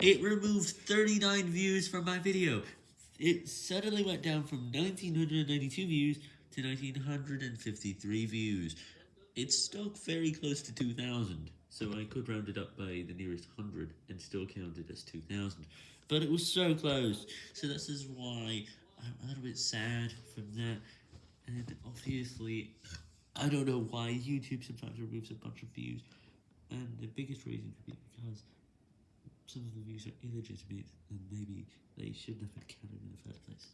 It removed 39 views from my video. It suddenly went down from 1992 views to 1953 views. It's stuck very close to 2000, so I could round it up by the nearest 100 and still count it as 2000. But it was so close, so this is why I'm a little bit sad from that. And obviously, I don't know why YouTube sometimes removes a bunch of views. And the biggest reason could be because some of the views are illegitimate, and maybe they shouldn't have been counted in the first place.